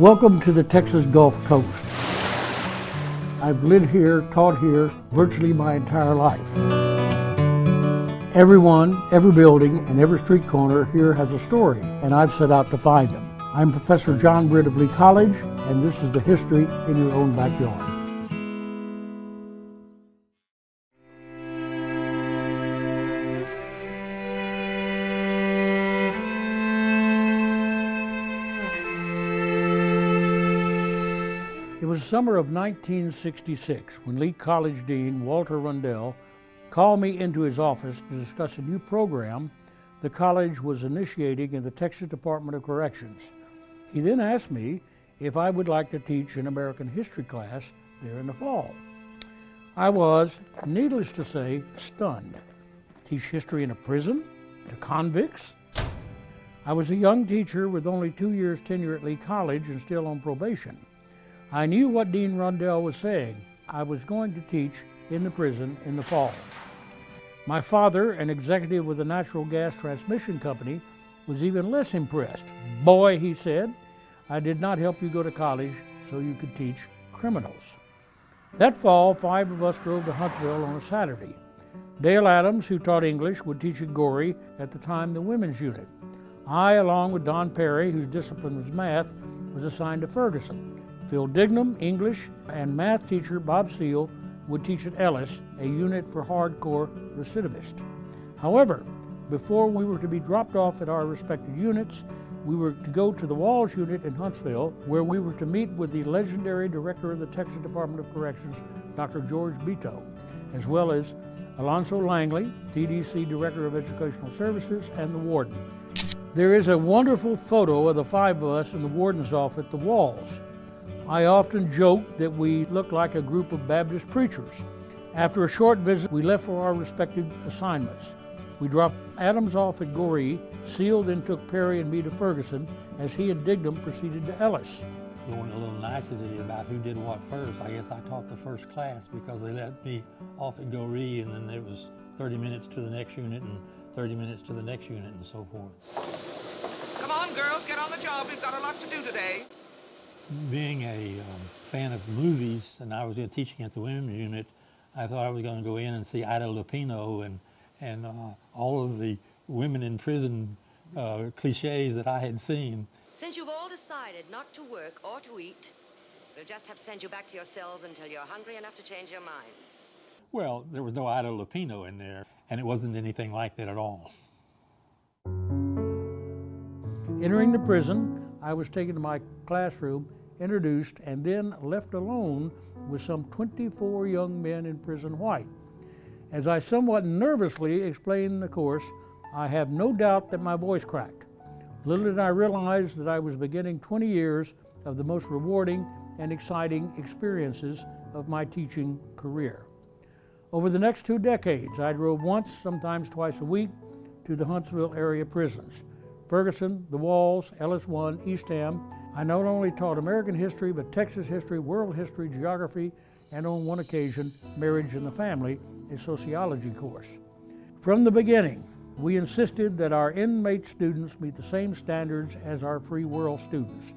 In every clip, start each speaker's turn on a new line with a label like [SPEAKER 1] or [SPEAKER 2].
[SPEAKER 1] Welcome to the Texas Gulf Coast. I've lived here, taught here, virtually my entire life. Everyone, every building, and every street corner here has a story, and I've set out to find them. I'm Professor John Britt of Lee College, and this is the history in your own backyard. The summer of 1966 when Lee College Dean Walter Rundell called me into his office to discuss a new program the college was initiating in the Texas Department of Corrections. He then asked me if I would like to teach an American history class there in the fall. I was, needless to say, stunned. Teach history in a prison? To convicts? I was a young teacher with only two years tenure at Lee College and still on probation. I knew what Dean Rundell was saying. I was going to teach in the prison in the fall. My father, an executive with a natural gas transmission company, was even less impressed. Boy, he said, I did not help you go to college so you could teach criminals. That fall, five of us drove to Huntsville on a Saturday. Dale Adams, who taught English, would teach at Goree, at the time the women's unit. I, along with Don Perry, whose discipline was math, was assigned to Ferguson. Phil Dignam, English, and math teacher Bob Seal would teach at Ellis, a unit for hardcore recidivists. However, before we were to be dropped off at our respective units, we were to go to the Walls unit in Huntsville, where we were to meet with the legendary director of the Texas Department of Corrections, Dr. George Beto, as well as Alonzo Langley, TDC Director of Educational Services, and the warden. There is a wonderful photo of the five of us in the warden's office at the Walls. I often joke that we look like a group of Baptist preachers. After a short visit, we left for our respective assignments. We dropped Adams off at Goree, Seal then took Perry and me to Ferguson, as he and Dignam proceeded to Ellis.
[SPEAKER 2] Going a little nicety about who did what first. I guess I taught the first class because they let me off at Goree and then there was 30 minutes to the next unit and 30 minutes to the next unit and so forth.
[SPEAKER 3] Come on, girls, get on the job. We've got a lot to do today
[SPEAKER 2] being a um, fan of movies, and I was teaching at the women's unit, I thought I was going to go in and see Ida Lupino and and uh, all of the women in prison uh, cliches that I had seen.
[SPEAKER 4] Since you've all decided not to work or to eat, we'll just have to send you back to your cells until you're hungry enough to change your minds.
[SPEAKER 2] Well, there was no Ida Lupino in there, and it wasn't anything like that at all.
[SPEAKER 1] Entering the prison, I was taken to my classroom introduced, and then left alone with some 24 young men in prison white. As I somewhat nervously explained the course, I have no doubt that my voice cracked. Little did I realize that I was beginning 20 years of the most rewarding and exciting experiences of my teaching career. Over the next two decades, I drove once, sometimes twice a week, to the Huntsville area prisons. Ferguson, The Walls, Ellis One, Eastham, I not only taught American history, but Texas history, world history, geography, and on one occasion, marriage and the family, a sociology course. From the beginning, we insisted that our inmate students meet the same standards as our free world students.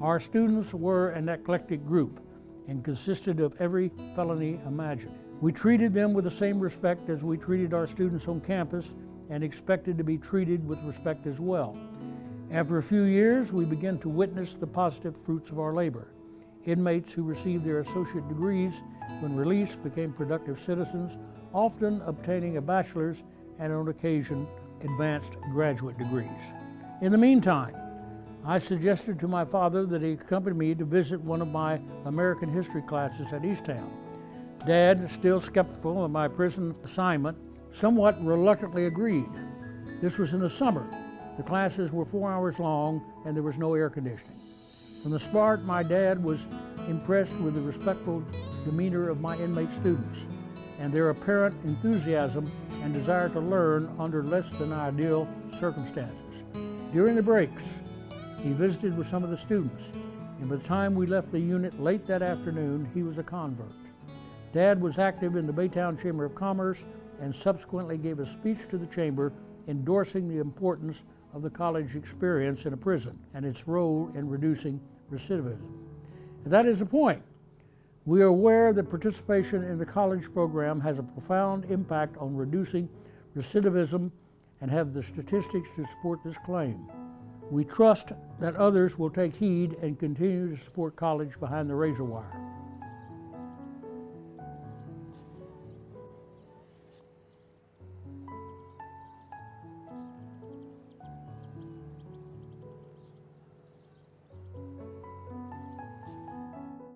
[SPEAKER 1] Our students were an eclectic group and consisted of every felony imagined. We treated them with the same respect as we treated our students on campus and expected to be treated with respect as well. After a few years, we began to witness the positive fruits of our labor. Inmates who received their associate degrees when released became productive citizens, often obtaining a bachelor's and on occasion advanced graduate degrees. In the meantime, I suggested to my father that he accompany me to visit one of my American history classes at Eastham. Dad, still skeptical of my prison assignment, somewhat reluctantly agreed. This was in the summer, the classes were four hours long and there was no air conditioning. From the start, my dad was impressed with the respectful demeanor of my inmate students and their apparent enthusiasm and desire to learn under less than ideal circumstances. During the breaks, he visited with some of the students, and by the time we left the unit late that afternoon, he was a convert. Dad was active in the Baytown Chamber of Commerce and subsequently gave a speech to the chamber endorsing the importance of the college experience in a prison and its role in reducing recidivism. And that is the point. We are aware that participation in the college program has a profound impact on reducing recidivism and have the statistics to support this claim. We trust that others will take heed and continue to support college behind the razor wire.